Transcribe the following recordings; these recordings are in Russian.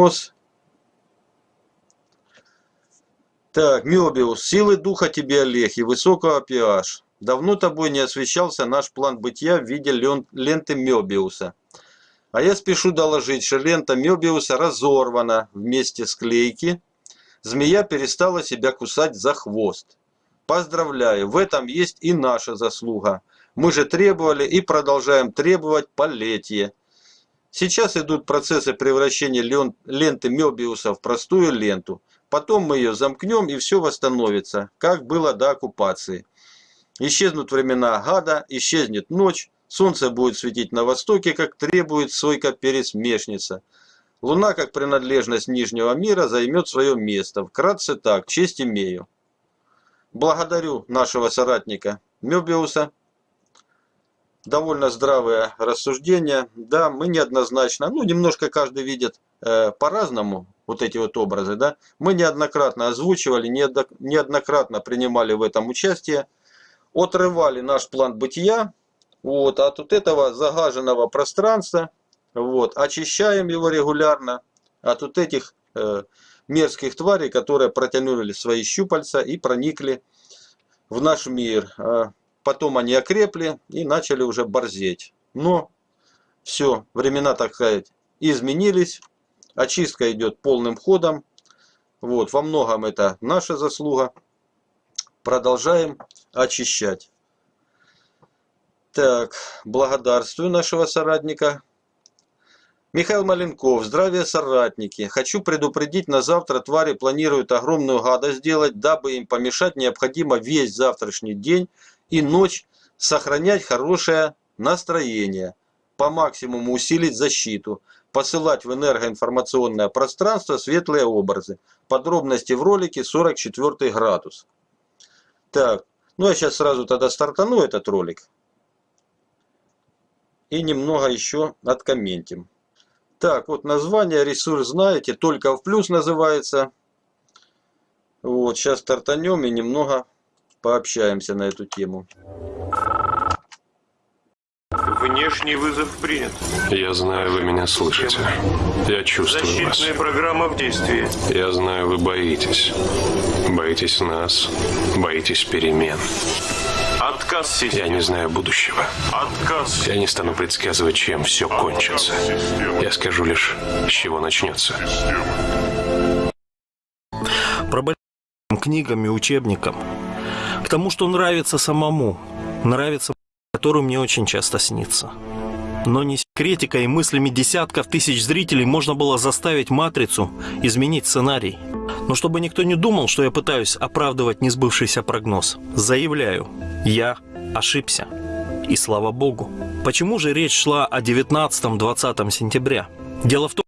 Внес. Так, Мёбиус, силы духа тебе, Олег, и высокого pH. Давно тобой не освещался наш план бытия в виде ленты Мёбиуса. А я спешу доложить, что лента Мёбиуса разорвана вместе с клейки. Змея перестала себя кусать за хвост. Поздравляю, в этом есть и наша заслуга. Мы же требовали и продолжаем требовать полетие. Сейчас идут процессы превращения ленты Мёбиуса в простую ленту. Потом мы ее замкнем и все восстановится, как было до оккупации. Исчезнут времена гада, исчезнет ночь, солнце будет светить на востоке, как требует сойка-пересмешница. Луна, как принадлежность Нижнего мира, займет свое место. Вкратце так, честь имею. Благодарю нашего соратника Мёбиуса довольно здравое рассуждение. Да, мы неоднозначно, ну, немножко каждый видит э, по-разному вот эти вот образы, да. Мы неоднократно озвучивали, неоднократно принимали в этом участие, отрывали наш план бытия вот, от вот этого загаженного пространства, вот, очищаем его регулярно от вот этих э, мерзких тварей, которые протянули свои щупальца и проникли в наш мир. Потом они окрепли и начали уже борзеть. Но все, времена, так сказать, изменились. Очистка идет полным ходом. Вот, во многом это наша заслуга. Продолжаем очищать. Так, благодарствую нашего соратника. Михаил Маленков, здравия соратники. Хочу предупредить, на завтра твари планируют огромную гадость сделать, дабы им помешать необходимо весь завтрашний день и ночь сохранять хорошее настроение, по максимуму усилить защиту, посылать в энергоинформационное пространство светлые образы. Подробности в ролике 44 градус. Так, ну я сейчас сразу тогда стартану этот ролик. И немного еще откомментим. Так, вот название, ресурс знаете, только в плюс называется. Вот, сейчас стартанем и немного пообщаемся на эту тему. Внешний вызов принят. Я знаю, вы меня слышите. Я чувствую Защитная вас. программа в действии. Я знаю, вы боитесь. Боитесь нас. Боитесь перемен. Отказ системы. Я не знаю будущего. Отказ. Я не стану предсказывать, чем все кончится. Я скажу лишь, с чего начнется. Про книгам и учебникам тому, что нравится самому, нравится, который мне очень часто снится. Но не секретикой и мыслями десятков тысяч зрителей можно было заставить «Матрицу» изменить сценарий. Но чтобы никто не думал, что я пытаюсь оправдывать несбывшийся прогноз, заявляю, я ошибся. И слава богу. Почему же речь шла о 19-20 сентября? Дело в том,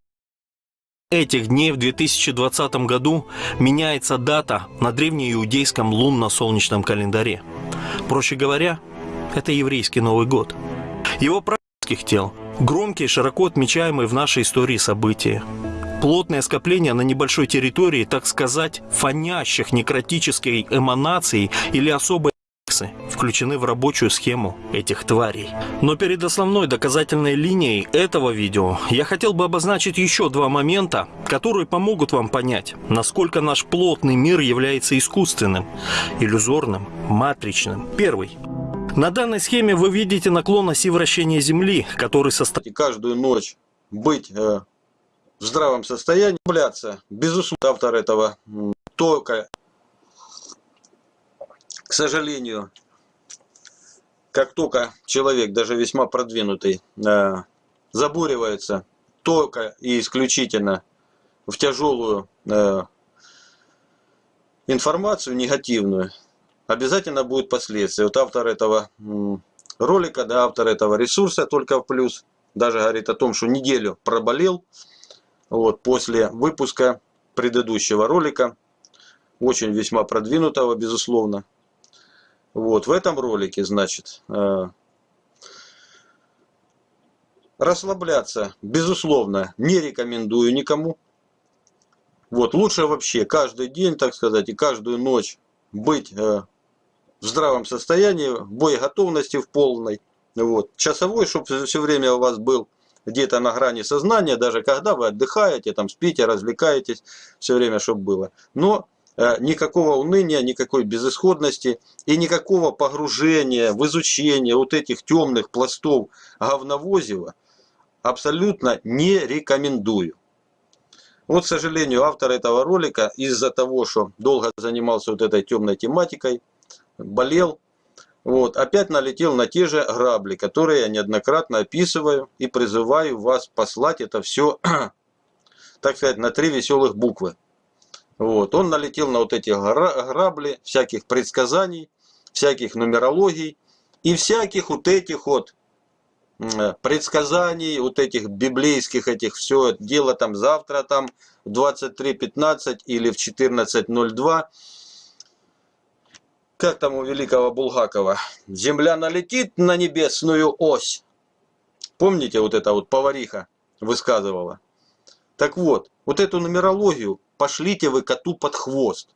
этих дней в 2020 году меняется дата на древнеиудейском лунно-солнечном календаре. Проще говоря, это еврейский Новый год. Его практических тел – громкие, широко отмечаемые в нашей истории события. Плотное скопление на небольшой территории, так сказать, фонящих некротической эманацией или особой включены в рабочую схему этих тварей. Но перед основной доказательной линией этого видео я хотел бы обозначить еще два момента, которые помогут вам понять, насколько наш плотный мир является искусственным, иллюзорным, матричным. Первый. На данной схеме вы видите наклон оси вращения Земли, который состоит... Каждую ночь быть э, в здравом состоянии, являться, безусловно, автор этого только, к сожалению, как только человек, даже весьма продвинутый, э, забуривается только и исключительно в тяжелую э, информацию негативную, обязательно будет последствия. Вот автор этого ролика, да, автор этого ресурса только в плюс, даже говорит о том, что неделю проболел вот, после выпуска предыдущего ролика, очень весьма продвинутого, безусловно. Вот, в этом ролике, значит, э, расслабляться, безусловно, не рекомендую никому. Вот, лучше вообще каждый день, так сказать, и каждую ночь быть э, в здравом состоянии, в боеготовности в полной. Вот. Часовой, чтобы все время у вас был где-то на грани сознания, даже когда вы отдыхаете, там спите, развлекаетесь, все время, чтобы было. Но никакого уныния, никакой безысходности и никакого погружения в изучение вот этих темных пластов говновозива абсолютно не рекомендую. Вот, к сожалению, автор этого ролика из-за того, что долго занимался вот этой темной тематикой, болел, вот, опять налетел на те же грабли, которые я неоднократно описываю и призываю вас послать это все, так сказать, на три веселых буквы. Вот, он налетел на вот эти грабли всяких предсказаний, всяких нумерологий и всяких вот этих вот Э, предсказаний, вот этих библейских этих, все дело там завтра там в 23.15 или в 14.02. Как там у великого Булгакова? Земля налетит на небесную ось. Помните, вот эта вот повариха высказывала? Так вот, вот эту нумерологию пошлите вы коту под хвост.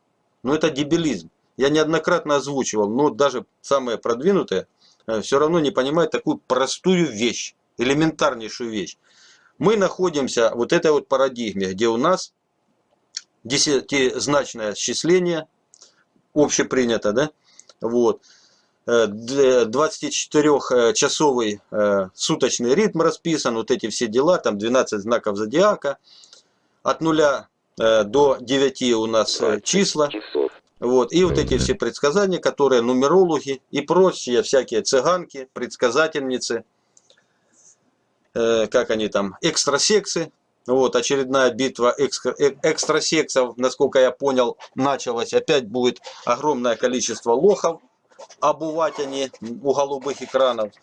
Но это дебилизм. Я неоднократно озвучивал, но даже самые продвинутые Э, все равно не понимает такую простую вещь, элементарнейшую вещь. Мы находимся в вот этой вот парадигме, где у нас десятизначное счисление, общепринято, да, вот, 24-часовый э, э, суточный ритм расписан, вот эти все дела, там 12 знаков зодиака, от 0 до 9 у нас числа, вот. И вот эти все предсказания, которые нумерологи и прочие всякие цыганки, предсказательницы, э, как они там, экстрасексы. Вот, очередная битва экстра, э, экстрасексов, насколько я понял, началась. Опять будет огромное количество лохов обувать они у голубых экранов.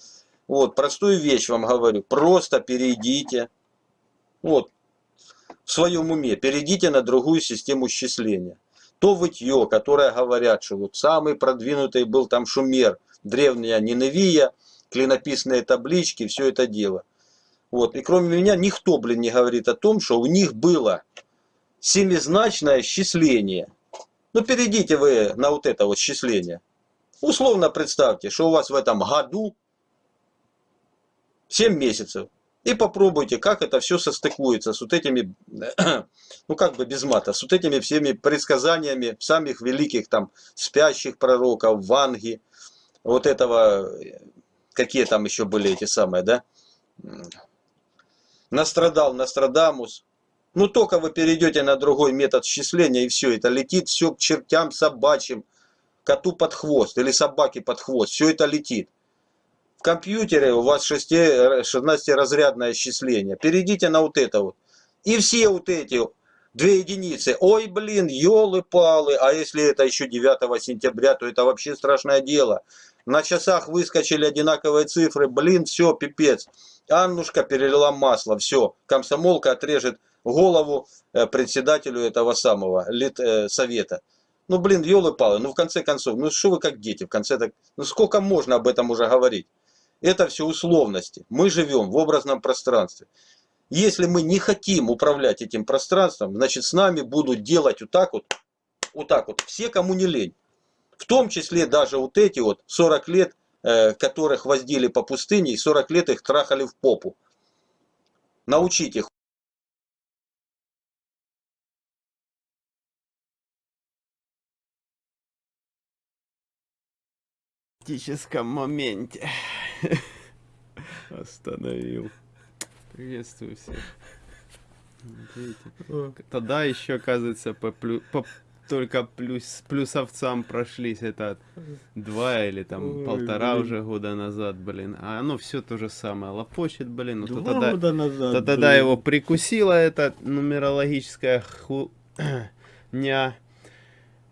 Вот, простую вещь вам говорю. Просто перейдите, вот, в своем уме, перейдите на другую систему счисления то вытье, которое говорят, что вот самый продвинутый был там Шумер, древняя Ниневия, клинописные таблички, все это дело. Вот. И кроме меня никто, блин, не говорит о том, что у них было семизначное счисление. Ну, перейдите вы на вот это вот счисление. Условно представьте, что у вас в этом году 7 месяцев. И попробуйте, как это все состыкуется с вот этими, ну как бы без мата, с вот этими всеми предсказаниями самых великих там спящих пророков, Ванги, вот этого, какие там еще были эти самые, да? Настрадал, Настрадамус. Ну только вы перейдете на другой метод счисления и все, это летит все к чертям собачьим, коту под хвост или собаке под хвост, все это летит компьютере у вас 16-разрядное исчисление. Перейдите на вот это вот. И все вот эти две единицы. Ой, блин, елы-палы. А если это еще 9 сентября, то это вообще страшное дело. На часах выскочили одинаковые цифры. Блин, все, пипец. Аннушка перелила масло. Все, комсомолка отрежет голову э, председателю этого самого лит, э, совета. Ну, блин, елы-палы. Ну, в конце концов, ну, что вы как дети? В конце так... Ну, сколько можно об этом уже говорить? Это все условности. Мы живем в образном пространстве. Если мы не хотим управлять этим пространством, значит с нами будут делать вот так вот, вот так вот, все, кому не лень. В том числе даже вот эти вот 40 лет, э, которых воздили по пустыне, и 40 лет их трахали в попу. Научить их. критическом моменте. Остановил. Приветствую всех. Тогда еще, оказывается, по, плю, по только плюс, плюсовцам прошлись. Это два или там Ой, полтора блин. уже года назад, блин. А оно все то же самое. Лопочет, блин. Ну, два то тогда, года назад, то тогда его прикусила эта нумерологическая ху... ня.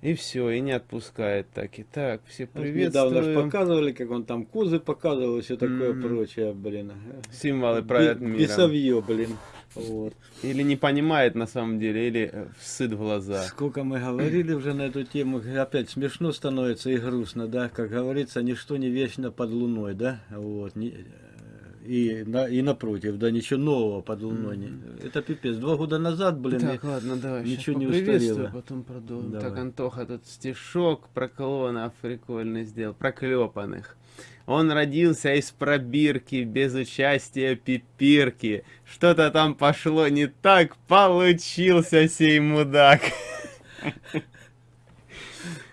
И все, и не отпускает так и так. Все приветствуем. Недавно же показывали, как он там кузы показывал и все такое mm -hmm. прочее, блин. Символы правят миром. Бесовье, блин. Вот. Или не понимает на самом деле, или э, сыт в глаза. Сколько мы говорили уже на эту тему, опять смешно становится и грустно, да, как говорится, ничто не вечно под луной, да, вот, и, на, и напротив, да, ничего нового под луной. не- Это пипец. Два года назад, блин, Так, ладно, давай. ничего не устарело. потом продолжим. Давай. Так, Антоха тут стишок про клонов прикольный сделал, проклепанных. Он родился из пробирки, без участия пипирки. Что-то там пошло не так, получился сей мудак.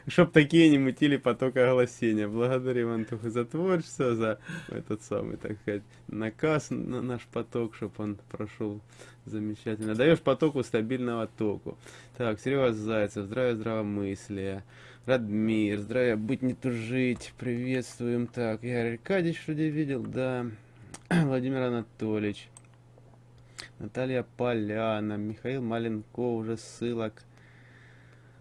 Чтоб такие не мутили поток огласения. Благодарим, Антоху, за творчество, за этот самый, так сказать, наказ на наш поток, чтобы он прошел замечательно. Даешь потоку стабильного току. Так, Серега Зайцев, здравия, здравомыслия. Радмир, здравия, быть не тужить, приветствуем. Так, Игорь Аркадьевич вроде видел, да. Владимир Анатольевич. Наталья Поляна, Михаил Маленко, уже ссылок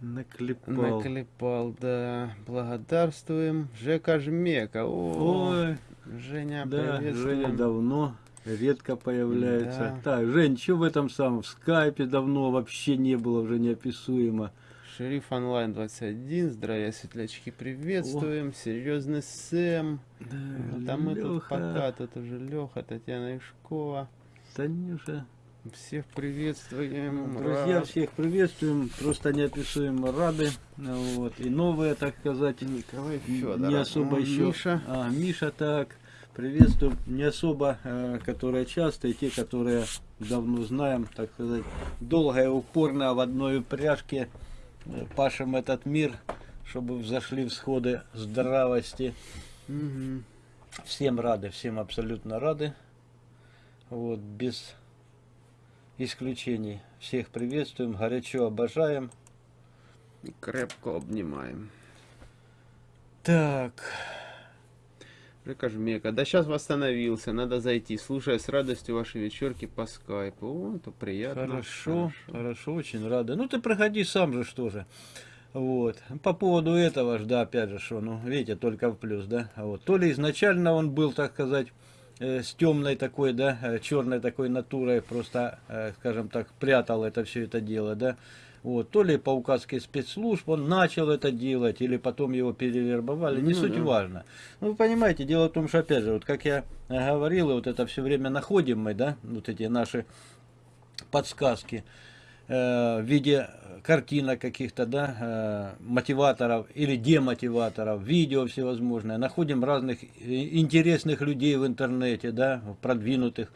наклепал. наклепал, да. Благодарствуем. Жека Жмека. О, Ой, Женя, да. Женя давно редко появляется. Да. Так, Жень, что в этом самом? В скайпе давно вообще не было, уже неописуемо. Шериф онлайн 21, здравия, светлячки, приветствуем. Серьезный Сэм. Ну, Там мы тут пока, тут уже Леха, Татьяна Ишкова. Танюша. Всех приветствуем. Друзья, Рад. всех приветствуем, просто неописуемо рады. Вот. И новые, так сказать, Николай не Федоров. особо М, еще. Миша. А, Миша так. Приветствуем. Не особо, э, которые часто, и те, которые давно знаем, так сказать, долго и упорно в одной упряжке э, пашем этот мир, чтобы взошли всходы здравости. Мгм. Всем рады, всем абсолютно рады. Вот, без исключений. Всех приветствуем, горячо обожаем. И Крепко обнимаем. Так, Жека Жмека. Да сейчас восстановился, надо зайти. Слушая с радостью ваши вечерки по скайпу. О, это приятно. хорошо, хорошо, очень рады. Ну ты проходи сам же, что же. Вот. По поводу этого ж, да, опять же, что, ну, видите, только в плюс, да. Вот. То ли изначально он был, так сказать, с темной такой, да, черной такой натурой, просто, э, скажем так, прятал это все это дело, да. Вот, то ли по указке спецслужб он начал это делать, или потом его перевербовали, не Ну суть да. важно. Ну, вы понимаете, дело в том, что, опять же, вот как я э, говорил, и вот это все время находим мы, да, вот эти наши подсказки э, в виде картинок каких-то, да, э, мотиваторов или демотиваторов, видео всевозможные. Находим разных э, интересных людей в интернете, да, продвинутых,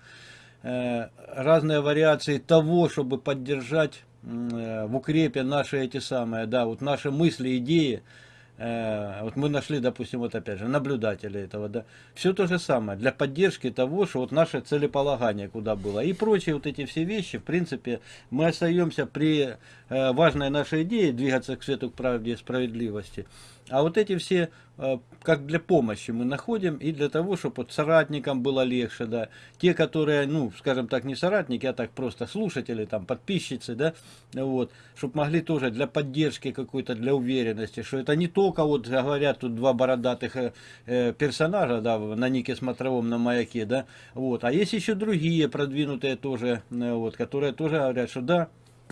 э, разные вариации того, чтобы поддержать э, в укрепе наши эти самые, да, вот наши мысли, идеи, Э, вот мы нашли, допустим, вот опять же, наблюдателя этого, да, все то же самое, для поддержки того, что вот наше целеполагание куда было, и прочие вот эти все вещи, в принципе, мы остаемся при э, важной нашей идее двигаться к свету, к правде и справедливости, а вот эти все, э, как для помощи мы находим, и для того, чтобы вот соратникам было легче, да, те, которые, ну, скажем так, не соратники, а так просто слушатели, там, подписчицы, да, вот, чтобы могли тоже для поддержки какой-то, для уверенности, что это не только, вот, говорят, тут два бородатых э, э, персонажа, да, на нике смотровом, на маяке, да, вот, а есть еще другие продвинутые тоже, вот, которые тоже говорят, что да,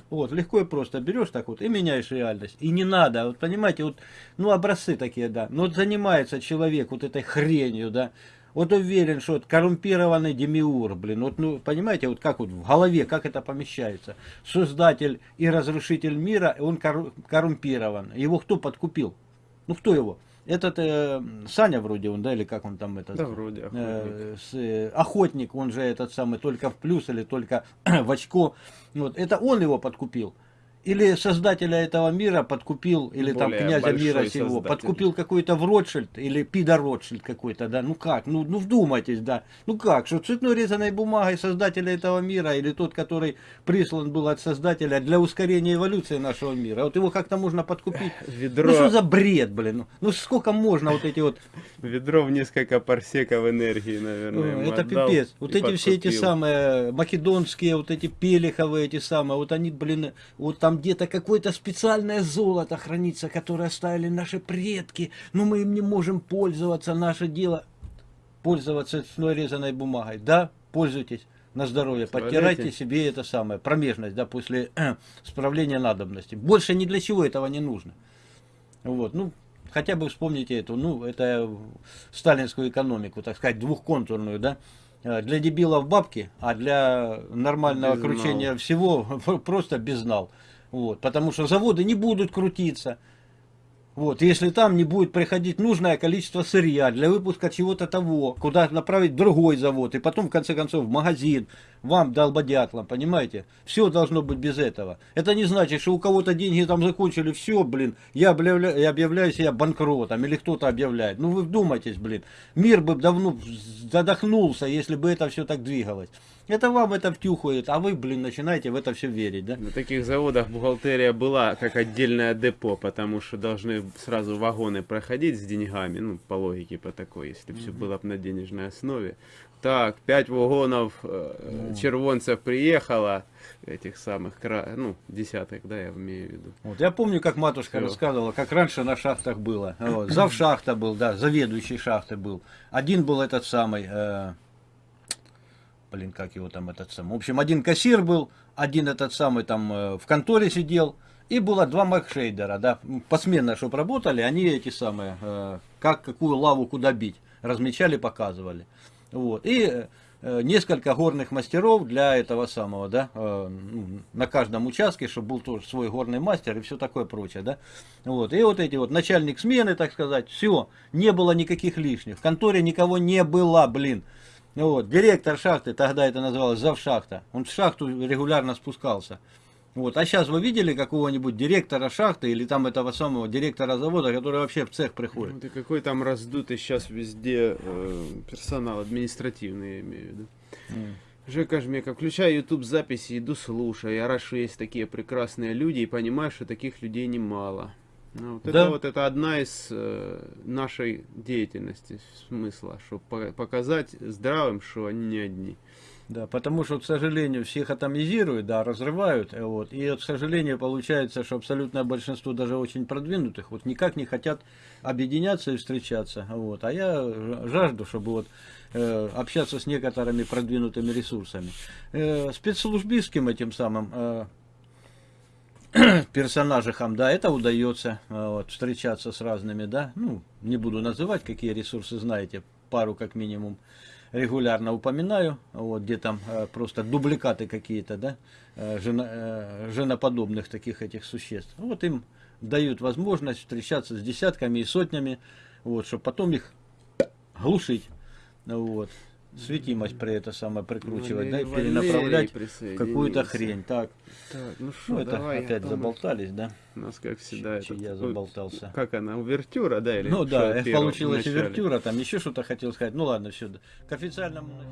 вот, легко и просто берешь так вот и меняешь реальность. И не надо, вот понимаете, вот, ну, образцы такие, да. Но вот занимается человек вот этой хренью, да. Вот уверен, что вот коррумпированный демиур, блин, вот, ну, понимаете, вот как вот в голове, как это помещается. Создатель и разрушитель мира, он корру- коррумпирован. Его кто подкупил? Ну, кто его? Этот э, Саня вроде он, да, или как он там этот? Да, вроде охотник. э, с, э, охотник, он же этот самый только в плюс или только в очко. Вот, это он его подкупил. Или создателя этого мира подкупил, или там князя мира сего, создатель. подкупил какой-то в Ротшильд, или Пидор Ротшильд какой-то, да, ну как, ну, ну вдумайтесь, да, ну как, что цветной резаной бумагой создателя этого мира, или тот, который прислан был от создателя для ускорения эволюции нашего мира, вот его как-то можно подкупить. Ведро, Ну что за бред, блин, ну, ну сколько можно вот эти вот ведро в несколько парсеков энергии, наверное. Это пипец. Вот эти все эти самые македонские, вот эти пелиховые эти самые, вот они, блин, вот там где-то какое-то специальное золото хранится, которое оставили наши предки, но мы им не можем пользоваться, наше дело пользоваться цветной резаной бумагой. Да, пользуйтесь на здоровье, подтирайте себе это самое, промежность, да, после справления надобности. Больше ни для чего этого не нужно. Вот, ну, хотя бы вспомните эту, ну, это сталинскую экономику, так сказать, двухконтурную, да, э, для дебилов бабки, а для нормального Безнал. кручения всего просто безнал. Вот, потому что заводы не будут крутиться. Вот, если там не будет приходить нужное количество сырья для выпуска чего-то того, куда направить другой завод, и потом, в конце концов, в магазин, вам, долбодятлам, понимаете? Все должно быть без этого. Это не значит, что у кого-то деньги там закончили, все, блин, я объявляю, я объявляю себя банкротом, или кто-то объявляет. Ну вы вдумайтесь, блин, мир бы давно задохнулся, если бы это все так двигалось. Это вам это втюхает, а вы, блин, начинаете в это все верить, да? На таких заводах бухгалтерия была как отдельное депо, потому что должны сразу вагоны проходить с деньгами, ну, по логике по такой, если все было бы на денежной основе. Так, пять вагонов э, червонцев приехало, этих самых, ну, десяток, да, я имею в виду. Вот, я помню, как матушка Всё. рассказывала, как раньше на шахтах было. Вот, зав шахта был, да, заведующий шахты был. Один был этот самый, э, блин, как его там этот самый. В общем, один кассир был, один этот самый там э, в конторе сидел. И было два макшейдера, да, посменно, чтобы работали, они эти самые, э, как какую лаву куда бить, размечали, показывали. Вот. И э, несколько горных мастеров для этого самого, да, э, ну, на каждом участке, чтобы был тоже свой горный мастер и все такое прочее, да. Вот. И вот эти вот начальник смены, так сказать, все, не было никаких лишних. В конторе никого не было, блин. Вот. Директор шахты, тогда это называлось завшахта, он в шахту регулярно спускался. Вот. А сейчас вы видели какого-нибудь директора шахты или там этого самого директора завода, который вообще в цех приходит? Вот и какой там раздутый сейчас везде э, персонал административный, я имею в виду. Жека Жмека, включаю YouTube записи, иду слушаю. Я рад, что есть такие прекрасные люди и понимаю, что таких людей немало. Ну, вот Да. Это вот это одна из э, нашей деятельности смысла, чтобы показать здравым, что они не одни. Да, потому что, к сожалению, всех атомизируют, да, разрывают, э, вот, и, к сожалению, получается, что абсолютное большинство даже очень продвинутых вот никак не хотят объединяться и встречаться, вот, а я жажду, чтобы вот э, общаться с некоторыми продвинутыми ресурсами. Э, спецслужбистским этим самым э, персонажам, да, это удается э, вот, встречаться с разными, да, ну, не буду называть, какие ресурсы знаете, пару как минимум регулярно упоминаю, вот, где там э, просто дубликаты какие-то, да, э, жена- э, женоподобных таких этих существ. Вот им дают возможность встречаться с десятками и сотнями, вот, чтобы потом их глушить, вот, светимость при это самое прикручивать, да, и Валерий перенаправлять в какую-то хрень. Так, Так, ну ну что, это давай, опять заболтались, да? У нас, как всегда, Чуть-чуть этот, я заболтался. Как она, увертюра, да? Или Ну да, первое, получилась овертюра, там еще что-то хотел сказать. Ну ладно, все. К официальному...